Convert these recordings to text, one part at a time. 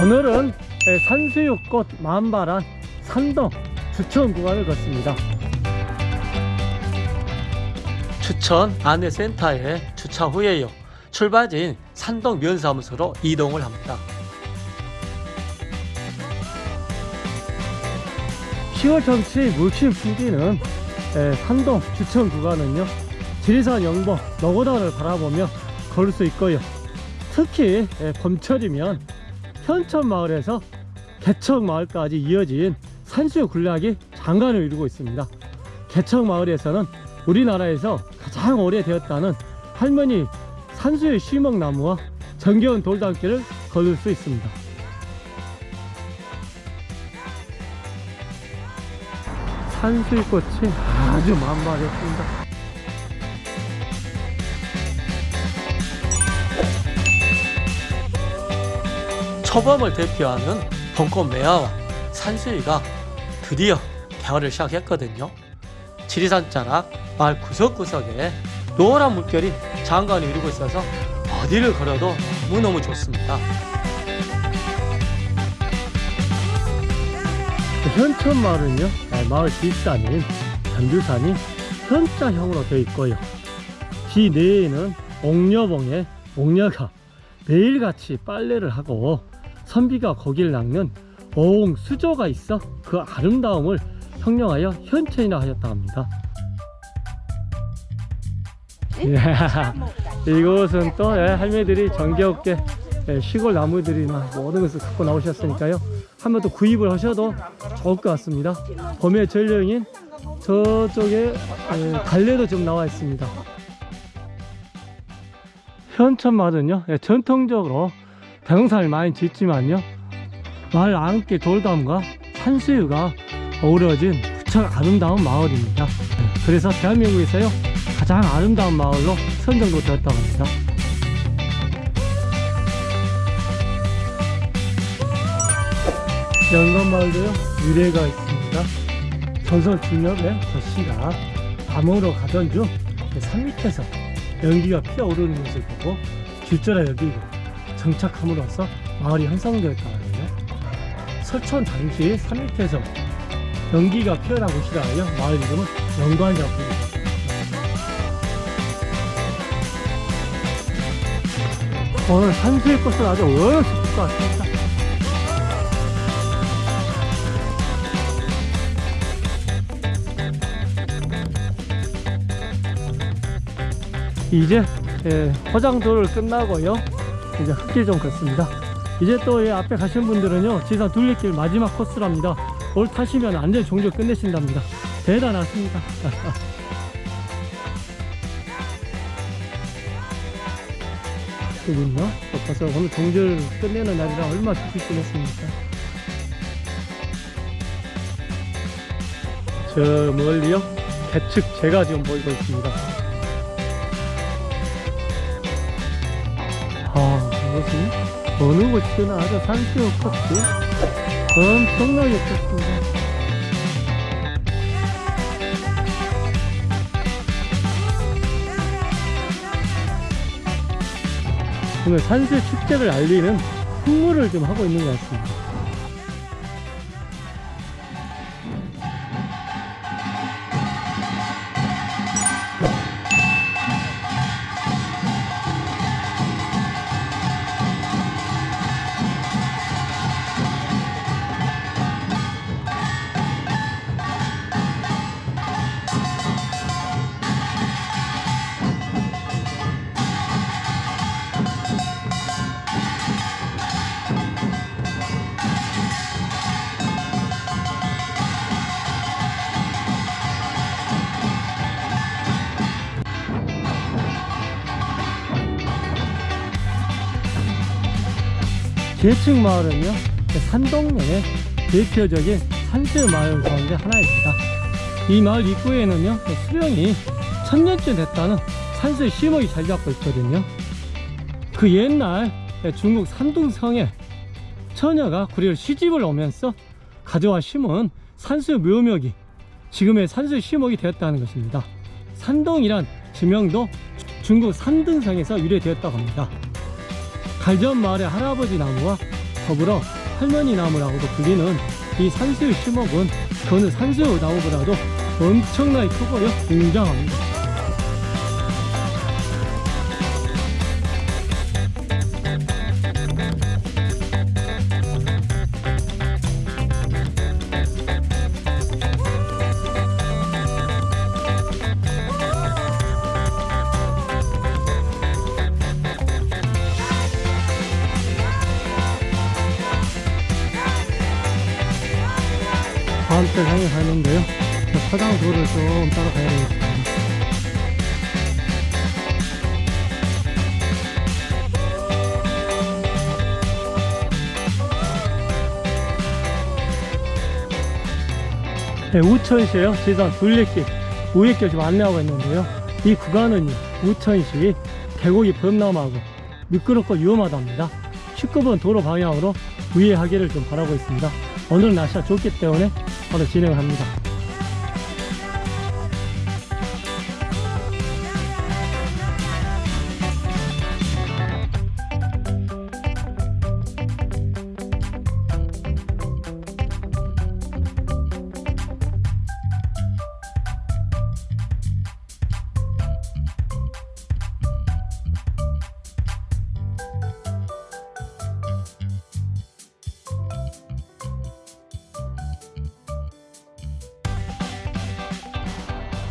오늘은 산수유꽃 만발한 산동 주천 구간을 걷습니다 추천 안내센터에 주차 후에요. 출발지인 산동 면사무소로 이동을 합니다. 10월 정치 물씬 풍기는 에, 산동 주천 구간은요 지리산 영봉 노고단을 바라보며 걸을 수 있고요. 특히 에, 봄철이면 현천마을에서 개척마을까지 이어진 산수유 군락이 장관을 이루고 있습니다. 개척마을에서는 우리나라에서 가장 오래되었다는 할머니 산수유 시먹나무와 정겨운 돌담길을 걸을 수 있습니다. 산수유꽃이 아주 만발했습니다. 초범을 대표하는 벚꽃 매화와 산수유가 드디어 개화를 시작했거든요. 지리산 자락 마을 구석구석에 노란 물결이 장관을 이루고 있어서 어디를 걸어도 너무너무 좋습니다. 현천 마을은요 마을 뒷산인 전주산이 현자형으로 되어 있고요. 뒤 내에는 옥녀봉에 옥녀가 매일같이 빨래를 하고 선비가 거기를 낚는 옹 수조가 있어 그 아름다움을 형용하여 현천이라 하였다 합니다 예, 이곳은 또 예, 할매들이 정겹게 예, 시골 나무들이나 모든 것을 갖고 나오셨으니까요. 한 번 더 구입을 하셔도 좋을 것 같습니다. 봄의 전령인 저쪽에 예, 갈래도 좀 나와 있습니다. 현천마을은요 예, 전통적으로 대농사를 많이 짓지만요 마을 안길 돌담과 산수유가 어우러진 무척 아름다운 마을입니다. 예, 그래서 대한민국에서요 가장 아름다운 마을로 선정도 되었다고 합니다. 연건마을도요 유래가 있습니다. 전설 중엽의 저씨가 감으로 가던 중 산 밑에서 연기가 피어오르는 것을 보고 질주라 여기고 정착함으로써 마을이 형성되었다고 하네요. 설천 당시 산 밑에서 연기가 피어난 곳이라 하여 마을 이름은 연관이라고 부릅니다 오늘 산수의 꽃은 아주 어렵을 것 같습니다. 이제 예, 화장도를 끝나고요. 이제 흙길 좀 걷습니다. 이제 또이 앞에 가신 분들은요 지산 둘레길 마지막 코스랍니다. 올 타시면 안전 종료 끝내신답니다. 대단하십니다 또 벌써 오늘 종절 끝내는 날이라 얼마나 좋게 지냈습니까 저 멀리요? 개측 제가 지금 보이고 있습니다. 아, 이것은 어느 곳이든 아주 산수유 컷이 엄청나게 컸습니다. 오늘 산수유 축제를 알리는 홍보를 좀 하고 있는 것 같습니다. 계층 마을은요 산동면의 대표적인 산수 마을 가운데 하나입니다. 이 마을 입구에는요 수령이 천년째 됐다는 산수의 시목이 잘 잡고 있거든요. 그 옛날 중국 산둥성에 처녀가 구리를 시집을 오면서 가져와 심은 산수의 묘목이 지금의 산수의 시목이 되었다는 것입니다. 산동이란 지명도 중국 산등성에서 유래되었다고 합니다 갈전 마을의 할아버지 나무와 더불어 할머니 나무라고도 불리는 이 산수의 시목은 그 어느 산수의 나무보다도 엄청나게 크고요 굉장합니다 화장도를 좀 따라가야 되겠습니다. 네, 우천시에요. 지산 둘레길 우회길 지금 안내하고 있는데요. 이 구간은 우천시 계곡이 범람하고 미끄럽고 위험하답니다. 19번 도로 방향으로 우회하기를 좀 바라고 있습니다. 오늘 날씨가 좋기 때문에 바로 진행을 합니다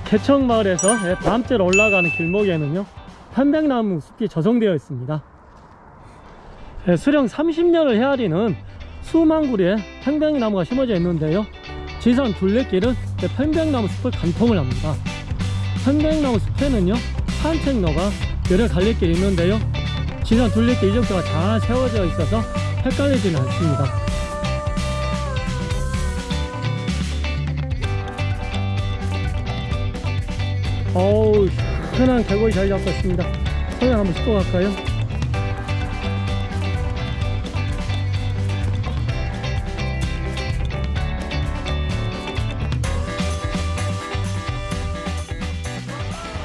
개척마을에서 예, 밤째로 올라가는 길목에는요 편백나무 숲이 조성되어 있습니다. 예, 수령 30년을 헤아리는 수만 그루의 편백나무가 심어져 있는데요 지선 둘레길은 예, 편백나무 숲을 관통을 합니다. 편백나무 숲에는요 산책로가 여러 갈래길이 있는데요 지선 둘레길 이정도가 잘 세워져 있어서 헷갈리지는 않습니다 어우 시원한 계곡이 잘 잡혔습니다 소양 한번 씻고 갈까요?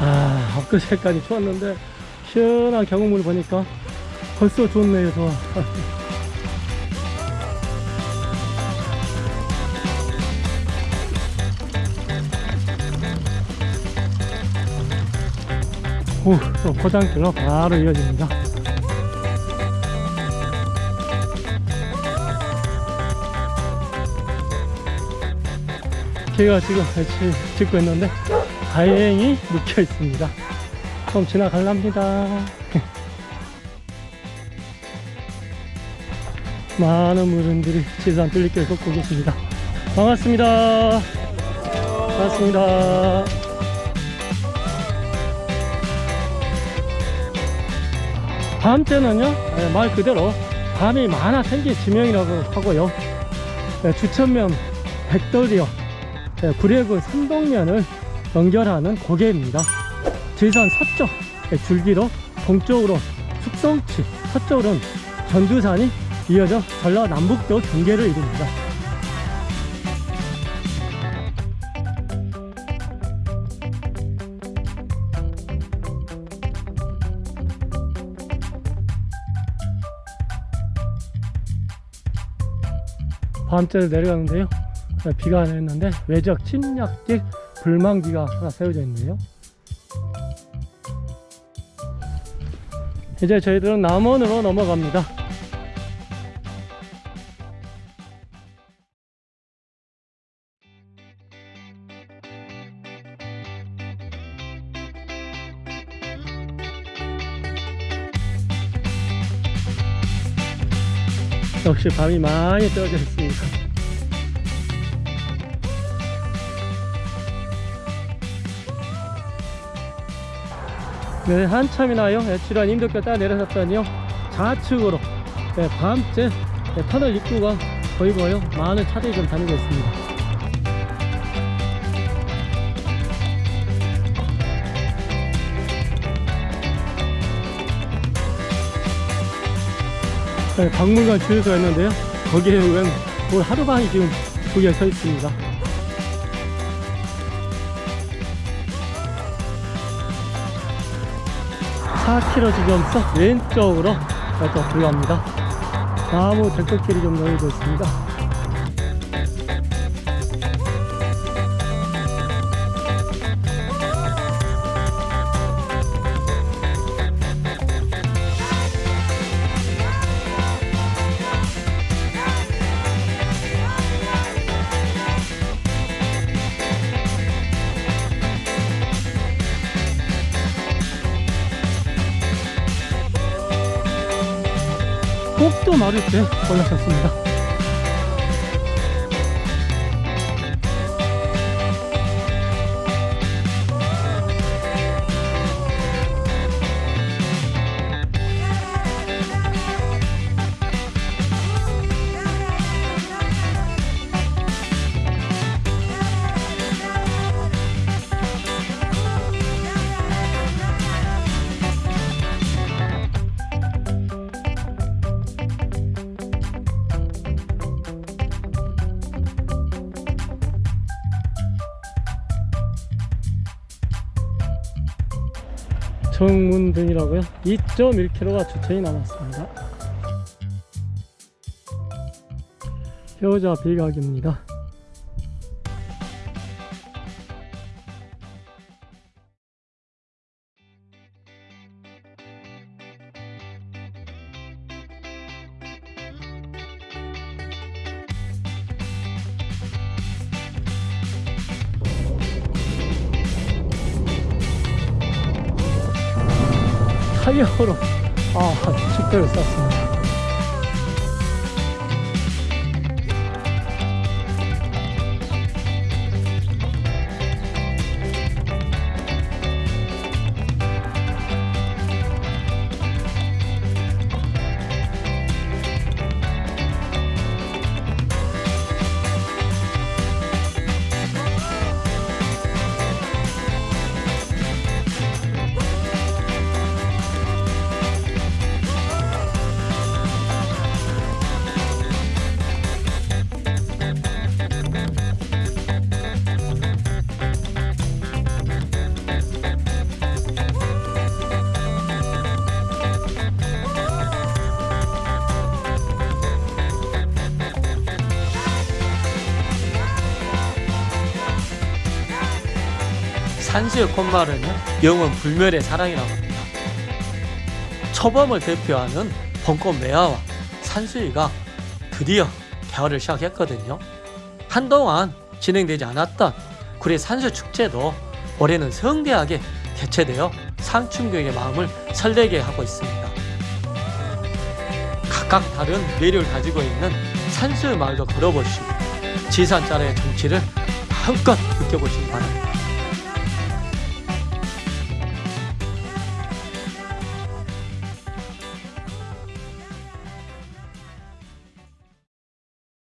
아 엊그제까지 추웠는데 시원한 계곡물을 보니까 벌써 좋네요 좋아 오, 또 포장길로 바로 이어집니다. 제가 지금 배치 짓고 있는데 다행히 묶여 있습니다. 좀 지나갈랍니다. 많은 분들이 지산 뚫리길 걷고 계십니다. 반갑습니다. 반갑습니다. 밤때는요 예, 말 그대로 밤이 많아 생긴 지명이라고 하고요. 예, 주천면 백돌이요 예, 구례군 삼동면을 연결하는 고개입니다. 지산 서쪽 예, 줄기로 동쪽으로 숙성치 서쪽으로는 전두산이 이어져 전라남북도 경계를 이룹니다 밤때를 내려가는데요. 비가 안 했는데 외적 침략직 불망기가 하나 세워져 있네요. 이제 저희들은 남원으로 넘어갑니다 역시 밤이 많이 떨어져 있습니다. 네, 한참이나요? 지루한 임덕교 따라 내려섰더니요. 좌측으로 네, 밤째 네, 터널 입구가 보이고요. 많은 차들이 좀 다니고 있습니다 네, 박물관 주유소가 있는데요. 거기에 오면 오늘 하루만이 지금 거기에 서 있습니다. 사 k 로 지금 썩 왼쪽으로 또 들어갑니다. 나무 들꽃길이 좀 놓여져 있습니다. 마루에 올라섰습니다. 정문 등이라고요? 2.1km가 주차이 남았습니다. 효자 비각입니다. 타이어로 아 축대를 쌌습니다. 산수의 콧말은요 영원 불멸의 사랑이라고 합니다. 초범을 대표하는 벚꽃 매화와 산수유가 드디어 개화를 시작했거든요. 한동안 진행되지 않았던 구례 산수 축제도 올해는 성대하게 개최되어 상춘교의 마음을 설레게 하고 있습니다. 각각 다른 매력을 가지고 있는 산수의 마을도 걸어보시고 지산자의 정치를 마음껏 느껴보시기 바랍니다.